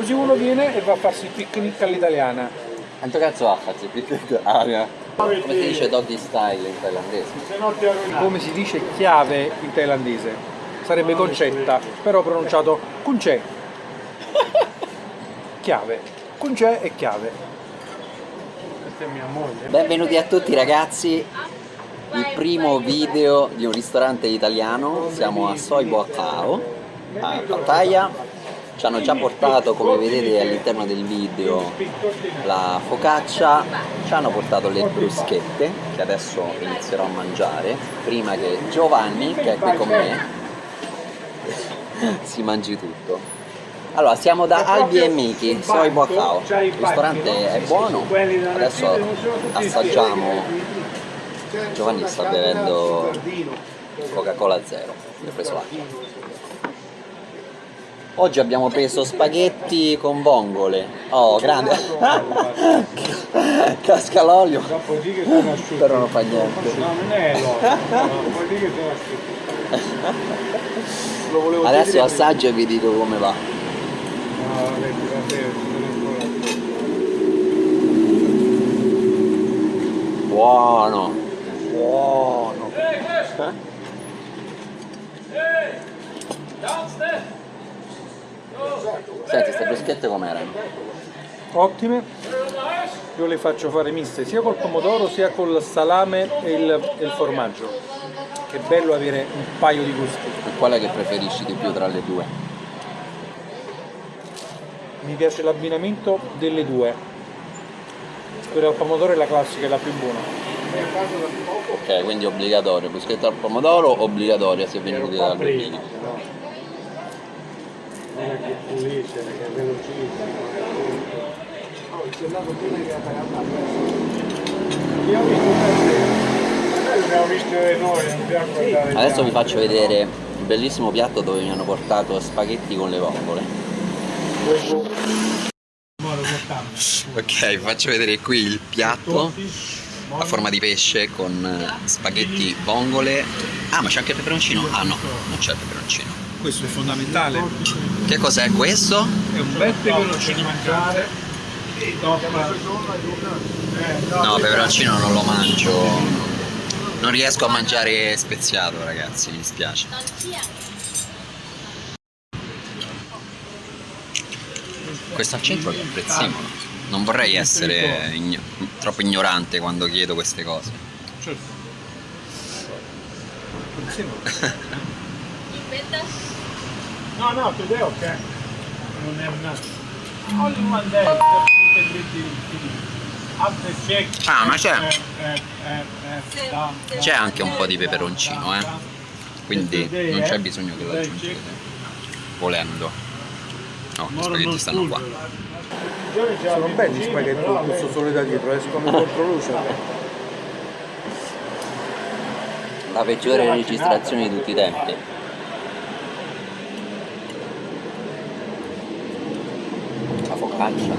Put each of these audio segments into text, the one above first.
Così uno viene e va a farsi il picnic all'italiana. Quanto cazzo va a farsi il picnic? Ah, come si dice doggy style in thailandese? Come si dice chiave in thailandese? Sarebbe concetta, però pronunciato kunche. Chiave. Kunche e chiave. Questa è mia moglie. Benvenuti a tutti ragazzi, il primo video di un ristorante italiano, siamo a Soi Boacao, a Pattaya, ci hanno già portato come vedete all'interno del video la focaccia, ci hanno portato le bruschette che adesso inizierò a mangiare, prima che Giovanni che è qui con me si mangi tutto. Allora, siamo da Albi e Miki, Soi Boacao, il ristorante è buono, adesso assaggiamo, Giovanni sta bevendo Coca-Cola zero, mi ha preso l'acqua. Oggi abbiamo preso spaghetti con vongole. Oh, grande! Casca l'olio! Però non fa niente. No, non è l'olio, Adesso assaggio e vi dico come va. Buono! Buono! Senti, queste bruschette com'erano? Ottime. Io le faccio fare miste sia col pomodoro sia col salame e il, e il formaggio. Che bello avere un paio di gusti. E qual è che preferisci di più tra le due? Mi piace l'abbinamento delle due. Quella al pomodoro è la classica, è la più buona. Ok, quindi obbligatorio, bruschetta al pomodoro, obbligatoria se venuti dal Berlino. È che pulisce, che è velocissimo. Oh, il gelato prima che ha pagato Io ho visto per te. Abbiamo visto noi, non dobbiamo guardare. Adesso vi faccio vedere il bellissimo piatto dove mi hanno portato spaghetti con le vongole. Ok, vi faccio vedere qui il piatto a forma di pesce con eh, spaghetti vongole. Ah, ma c'è anche il peperoncino? Ah no, non c'è il peperoncino. Questo è fondamentale. Che cos'è questo? È un bel peperoncino mangiare. No, peperoncino non lo mangio. Non riesco a mangiare speziato, ragazzi, mi dispiace. Questo accento è apprezzevole. Non vorrei essere igno- troppo ignorante quando chiedo queste cose. Certo. No, no, today ok. Non è una... Only one day. After check. Ah, ma c'è. Eh, eh, eh. C'è anche un po' di peperoncino, eh. Quindi non c'è bisogno che lo aggiungete. Volendo. No, gli spaghetti stanno qua. Sono belli gli spaghetti con questo sole da dietro, escono controluce. La peggiore registrazione di tutti i tempi. La focaccia.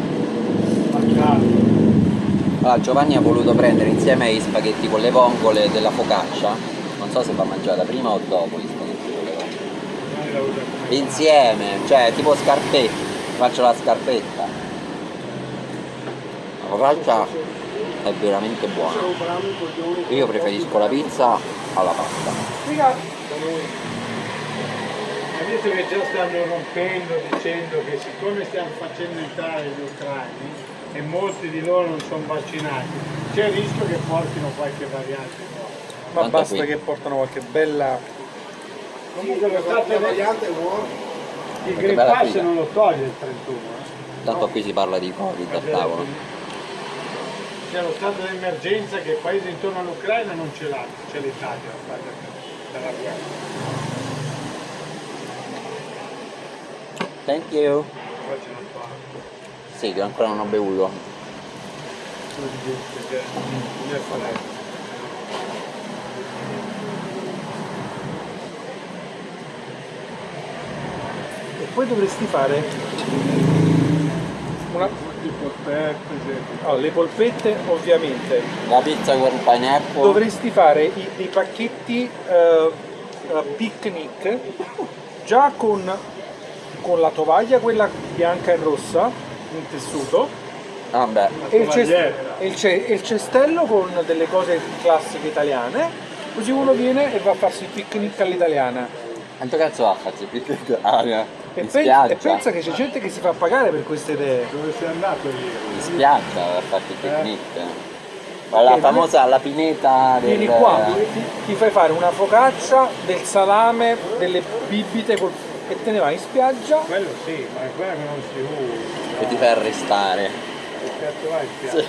Allora, Giovanni ha voluto prendere insieme ai spaghetti con le vongole della focaccia. Non so se va mangiata prima o dopo gli spaghetti con le vongole. Insieme, cioè tipo scarpetti. Faccio la scarpetta. La focaccia è veramente buona. Io preferisco la pizza alla pasta. Adesso che già stanno rompendo dicendo che siccome stiamo facendo entrare gli ucraini e molti di loro non sono vaccinati, c'è il rischio che portino qualche variante nuova. Ma basta qui. che portano qualche bella... Comunque lo stato variante Il Che Green Pass non lo toglie il 31. eh. Tanto qui si parla di Covid al tavolo. C'è lo stato d'emergenza che il paese intorno all'Ucraina non ce l'ha, c'è l'Italia a fare dalla guerra. Thank you. Sì, che ancora non ho bevuto. E poi dovresti fare una... Oh, le polpette ovviamente. La pizza con pineapple. Dovresti fare i- dei pacchetti eh, picnic già con con la tovaglia, quella bianca e rossa, in tessuto, Ah beh, e il, e il e il cestello con delle cose classiche italiane, così uno viene e va a farsi il picnic all'italiana. quanto cazzo va a farsi il aria? E, In pen- spiaggia? e pensa che c'è gente che si fa pagare per queste idee. Dove sei andato ieri? In spiaggia a farti il picnic. Ma La famosa, la pineta del... Vieni qua, ti, ti fai fare una focaccia, del salame, delle bibite col- e te ne vai in spiaggia. Quello sì, ma è quella che non si usa. che ti fai arrestare. Che cazzo vai in spiaggia? Sì.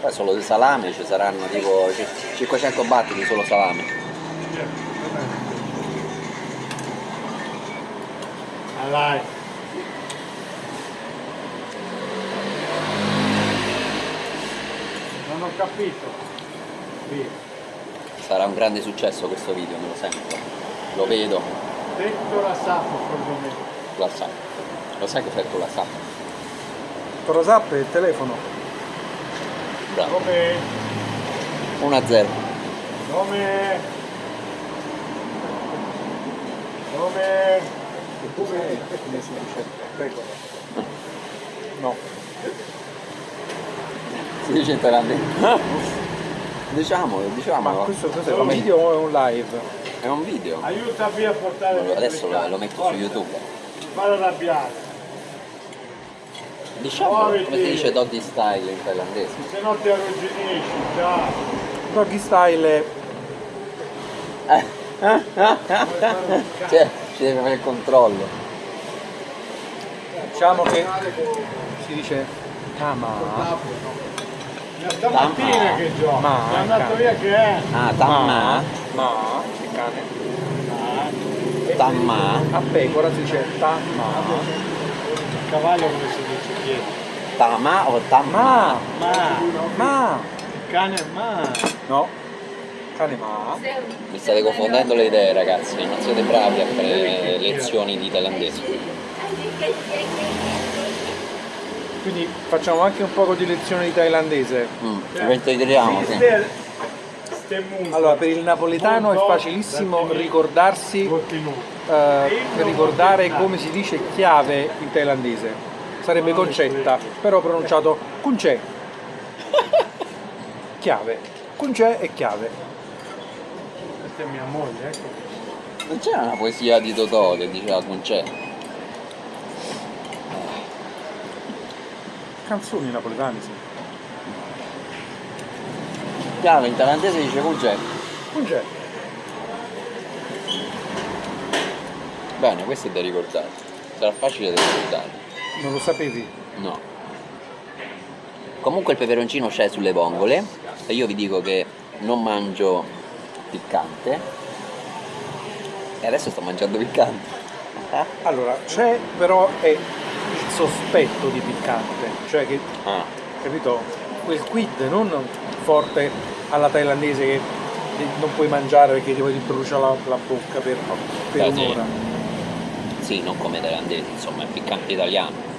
Poi solo di salame ci saranno tipo c- 500 batti di solo salame. Ah, dai. Non ho capito. Sarà un grande successo questo video, me lo sento. Lo vedo, Detto la sapo, secondo me. lo sa. Lo sai che effetto la sa. Torasap e il telefono. Bravo. Come? 1-0. Come? Come? Come si dice? Prego. No. Si dice in thailandese. Diciamolo, Ma diciamolo. questo cos'è? Un video o è un live? È un video. Aiutami a portare le Adesso lo, lo metto su Forza, YouTube. Fallo arrabbiare, Diciamolo come si dice doggy style in thailandese. se no ti arrugginisci, ciao. Doggy style Cioè, ci deve avere il controllo. diciamo che si dice ah ma Da stamattina Ma- che gioca, ma- è andato via che è. Ah, tamma. ma? Il cane? Tamma. a pecora si dice tamma Il cavallo come si dice dietro? Tama o tamma? ma. Ma, ma. Il cane è ma. no. Cane ma. Mi state confondendo le idee ragazzi, non siete bravi a fare lezioni di thailandese. Quindi facciamo anche un po' di lezione di thailandese. Mm, allora per il napoletano è facilissimo ricordarsi eh, ricordare come si dice chiave in thailandese. Sarebbe concetta però pronunciato kunche chiave. Kunche e chiave. Questa è mia moglie, ecco. Non c'era una poesia di Totò che diceva concè? Canzoni napoletane sì Chiaro, in thailandese dice concè. kunche Bene, questo è da ricordare. Sarà facile da ricordare. non lo sapevi No. Comunque il peperoncino c'è sulle vongole e io vi dico che non mangio piccante. E adesso sto mangiando piccante. Allora, c'è però è sospetto di piccante, cioè che, Ah, capito, quel quid non forte alla thailandese che non puoi mangiare perché ti brucia la, la bocca per, per Beh, sì. un'ora. sì, non come thailandese, insomma, è piccante italiano.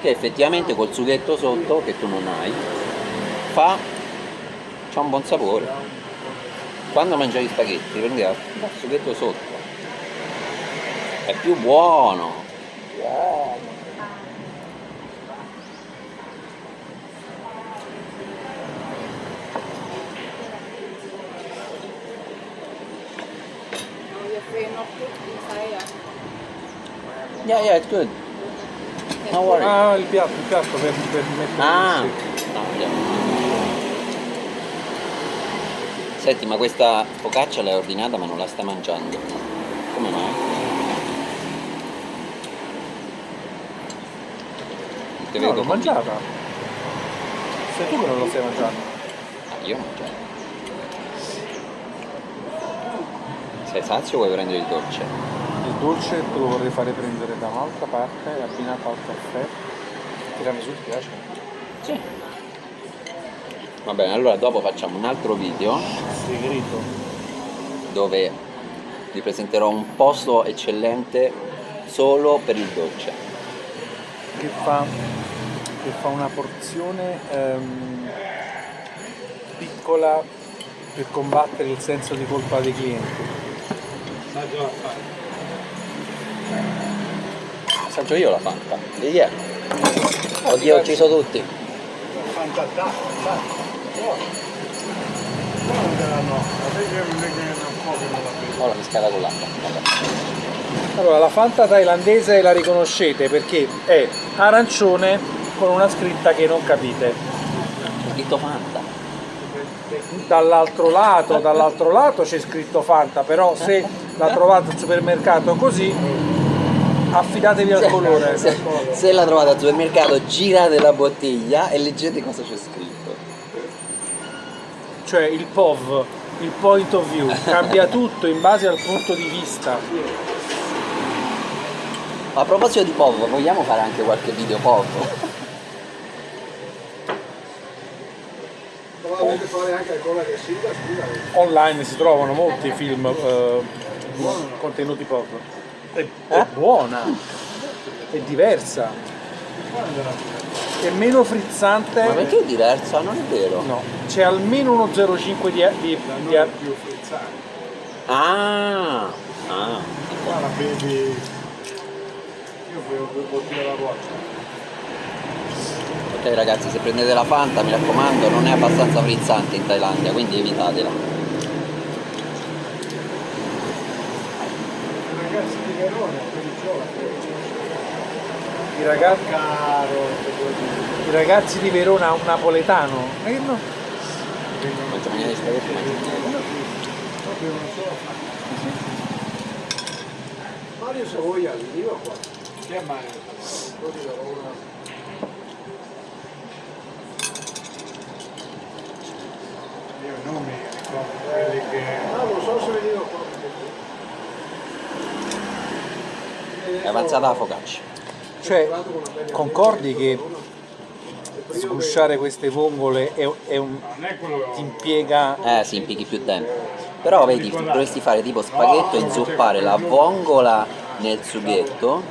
Che effettivamente col sughetto sotto, che tu non hai, fa c'ha un buon sapore. Quando mangiavi gli spaghetti prendeva il sughetto sotto. È più buono. Ah. Yeah, yeah, it's good. No worry. Ah, il piatto, il piatto per, per mettere Ah, no, già. Senti, ma questa focaccia l'hai ordinata ma non la stai mangiando. Come mai? Non No, l'ho mangiata. Sei tu che non lo stai mangiando. Ah, io ho mangiato. Sei sazio o vuoi prendere il dolce? Il dolce te lo vorrei fare prendere da un'altra parte, abbinato al caffè. Tiramisù ti piace? Sì. Va bene, allora dopo facciamo un altro video Segreto. dove vi presenterò un posto eccellente solo per il dolce. che fa, che fa una porzione ehm, piccola per combattere il senso di colpa dei clienti. Assaggio la fare. Assaggio io la Fanta. Di chi è? Oddio, ho ucciso tutti. Ora mi scala con l'acqua. Allora, la Fanta thailandese la riconoscete perché è arancione con una scritta che non capite. Scritto Fanta. Dall'altro lato, dall'altro lato c'è scritto Fanta, però se la trovate al supermercato così, affidatevi al colore. Se, se la trovate al supermercato, girate la bottiglia e leggete cosa c'è scritto. Cioè il POV, il point of view, cambia tutto in base al punto di vista. A proposito di POV, vogliamo fare anche qualche video POV? Fare anche ancora. Online si trovano molti film eh, contenuti POV. È, è buona, è diversa, è meno frizzante. Ma perché è diversa? Non è vero. No, c'è almeno uno 0,5 di, di, di, Non è più frizzante. Ah, ah. Qua la bevi... Io bevo due bottiglie alla volta. Ok ragazzi, se prendete la Fanta, mi raccomando, non è abbastanza frizzante in Thailandia, quindi evitatela. Ragazzi di Verona, i, ragazzi, caro, i ragazzi di Verona un napoletano. Eh, no. Spaghetti, Proprio non so. Mario Savoia, veniva qua. Chi è Mario? Quello di Verona. Io non mi ricordo quelli che... Ah, non so se veniva qua. È avanzata la focaccia. Cioè, concordi che sgusciare queste vongole è, è un, ti impiega Eh sì, impieghi più tempo. Però vedi, dovresti fare tipo spaghetto e inzuppare la vongola nel sughetto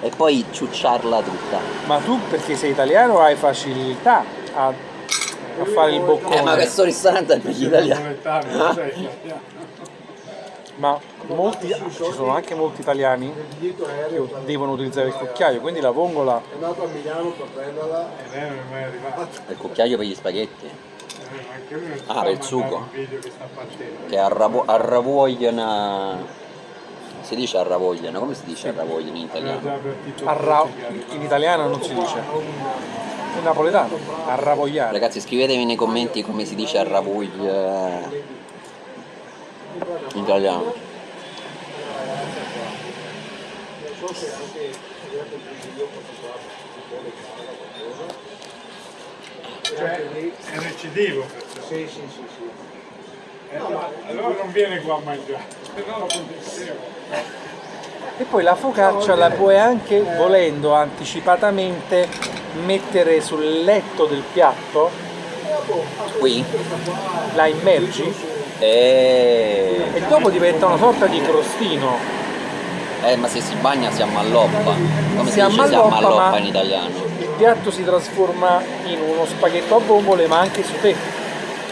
e poi ciucciarla tutta. Ma tu perché sei italiano hai facilità a, a fare il Eh ma boccone, questo ristorante è per gli italiani. napoletano, non sei italiano. Ma molti, ci sono anche molti italiani che devono utilizzare il cucchiaio, quindi la vongola è andato a Milano per prenderla. E lei non è mai arrivato. Il cucchiaio per gli spaghetti, Ah, per il sugo. che arravogliano... Si dice arravogliano, come si dice arravogliano in italiano? arra- in italiano non si dice, napoletano, arravogliare. Ragazzi scrivetemi nei commenti come si dice arravoglia ho Cioè, è recidivo. Sì, sì, sì, sì. Eh, allora non viene qua a mangiare, se no lo. E poi la focaccia la puoi anche, volendo anticipatamente, mettere sul letto del piatto, Qui? la immergi E... e dopo diventa una sorta di crostino. Eh ma se si bagna si ammalloppa. Come si, Si dice si ammalloppa, ammalloppa ma- in italiano? Il piatto si trasforma in uno spaghetto a bombole ma anche su te.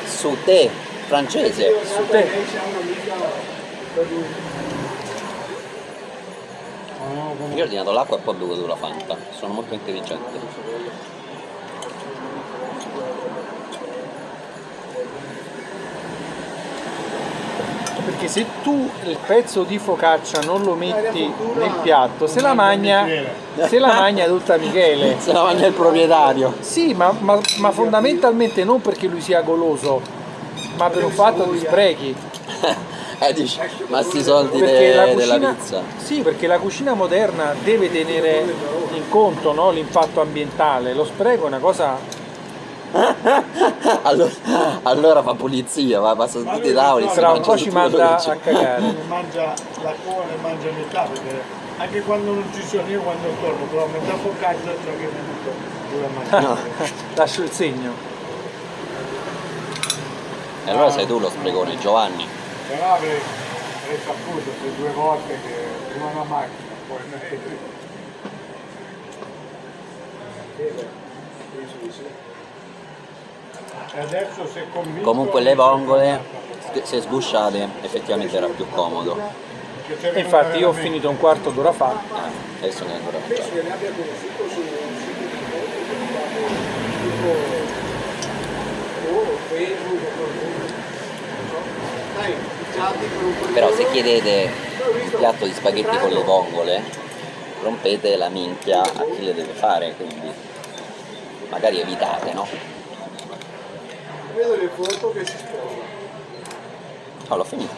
Su te, francese. Su te. Io ho ordinato l'acqua e poi ho bevuto la Fanta. Sono molto intelligente. Perché se tu il pezzo di focaccia non lo metti nel piatto, se la magna, se la magna tutta Michele. Se la mangia il proprietario. Sì, ma, ma- ma fondamentalmente non perché lui sia goloso, ma per un fatto di sprechi. eh dici, ma sti soldi de- la della cucina, pizza. sì, perché la cucina moderna deve tenere in conto no, l'impatto ambientale. Lo spreco è una cosa. allora, allora fa pulizia, va, passa su tutti i tavoli. si Tra un po' ci manda a cagare. mangia la cone, mangia metà, perché anche quando non ci sono io quando torno, però metà focaccia ciò che mi dico, dura mangiare. Lascio il segno. E allora sei tu lo sprecone, Giovanni. Però avrei, avrei saputo se due volte che prima una macchina, poi noi. beh, penso di sì. E adesso se convinto... Comunque le vongole, se sgusciate, effettivamente era più comodo. E infatti io ho finito un quarto d'ora fa. Eh, adesso ne ancora Però se chiedete un piatto di spaghetti con le vongole, rompete la minchia a chi le deve fare, quindi magari evitate, no? Vedo le foto che si sposa. Oh, l'ho finito.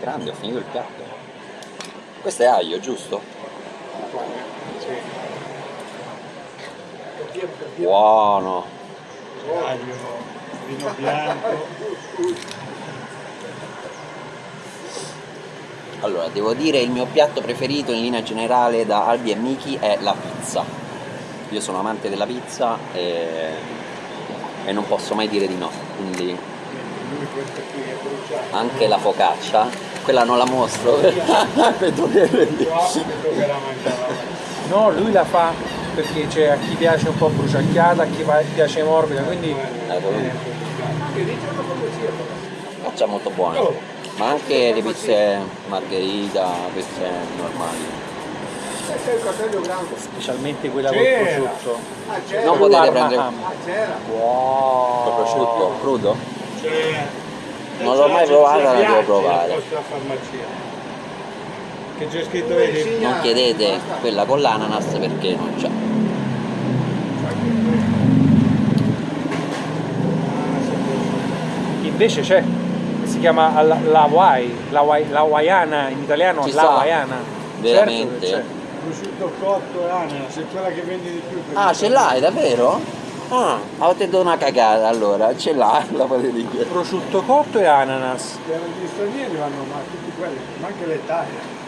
Grande, ho finito il piatto. Questo è aglio, giusto? Buono. Aglio, vino bianco. Allora, devo dire il mio piatto preferito in linea generale da Albi e Miki è la pizza. Io sono amante della pizza e, e non posso mai dire di no, quindi anche la focaccia, quella non la mostro che mangiare. No, lui la fa perché c'è a chi piace un po' bruciacchiata, a chi piace morbida, quindi Eh. Faccia molto buona, ma anche le pizze margherita, pizze normali. C'è il cartello grande. specialmente quella col prosciutto. Ah. Non potete Parma prendere. Ah. Wow. il prosciutto crudo? Non l'ho mai provata, la devo provare. Che c'è scritto, vedi? Non chiedete quella con l'ananas perché non c'è. Invece c'è, si chiama la, la Hawaii, la, Hawaii- la hawaiana in italiano, Ci la hawaiana. Veramente? Certo Prosciutto cotto e ananas, è quella che vendi di più. per Ah, ce l'hai davvero? Ah, avete dato una cagata allora, ce l'hai, la potete dire. Prosciutto cotto e ananas. Gli stranieri vanno ma tutti quelli, ma anche l'Italia.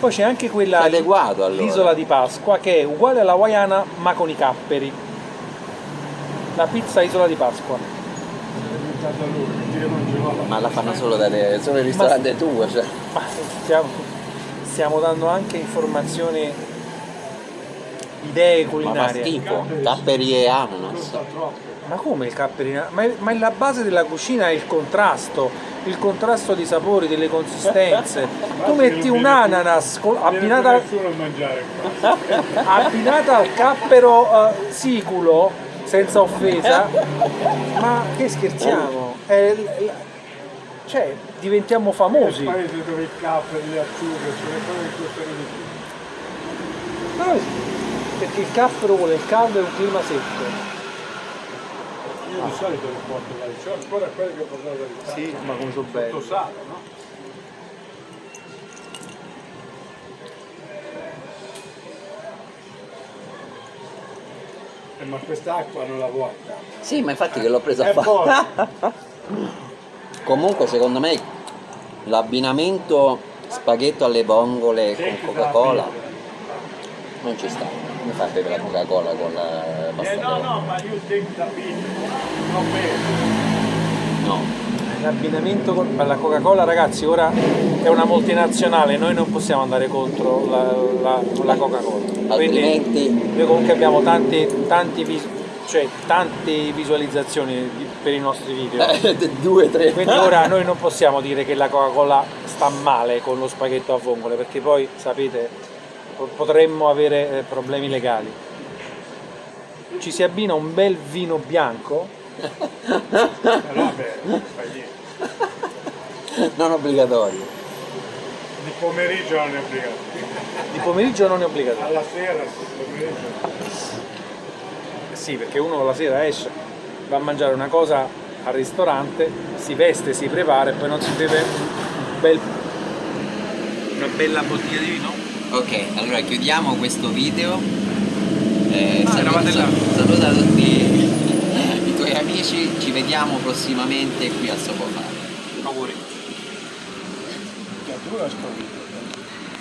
Poi c'è anche quella adeguato, allora. l'isola di Pasqua che è uguale alla hawaiana ma con i capperi. La pizza isola di Pasqua. Ma la fanno solo da te, solo il ristorante tuo, cioè. Ma stiamo, stiamo dando anche informazioni, idee Ma fa culinarie. schifo, capperi e ananas. Ma come il capperina? Ma, ma la base della cucina è il contrasto, il contrasto di sapori, delle consistenze. Tu metti un ananas con- abbinata, abbinata al cappero eh, siculo, senza offesa, ma che scherziamo? È cioè, diventiamo È il famosi. paese dove il caffè, le acciughe, sono le cose che costano di più. No, perché il cappero vuole il caldo e un clima secco. Io di solito le porto da c'ho ancora quelle che ho portato dall'Italia. Sì, ma come sono belli. Tutto sale, no? Eh, ma quest'acqua non la vuoi? Sì, ma infatti che l'ho presa a È fare. Comunque secondo me l'abbinamento spaghetto alle vongole con Coca-Cola non ci sta. Come fai a bere la Coca-Cola con la Eh pasta no, cruda? no, ma io. No. L'abbinamento con la Coca-Cola, ragazzi, ora è una multinazionale, noi non possiamo andare contro la, la- la Coca-Cola. Quindi Altrimenti noi comunque abbiamo tanti, tanti vis- cioè, tante visualizzazioni per i nostri video. eh, due, tre. Quindi ora noi non possiamo dire che la Coca-Cola sta male con lo spaghetto a vongole, perché poi sapete po- potremmo avere eh, problemi legali. Ci si abbina un bel vino bianco, non obbligatorio. Di pomeriggio non è obbligato. di pomeriggio non è obbligatorio. Alla sera, sì, pomeriggio. Sì, perché uno la sera esce, va a mangiare una cosa al ristorante, si veste, si prepara e poi non si beve un bel- una bella bottiglia di vino. Ok, allora chiudiamo questo video. Eh, Ah, eravate là. saluta tutti i tuoi amici, ci vediamo prossimamente qui al Sopofare. Auguri. Che dura sto video.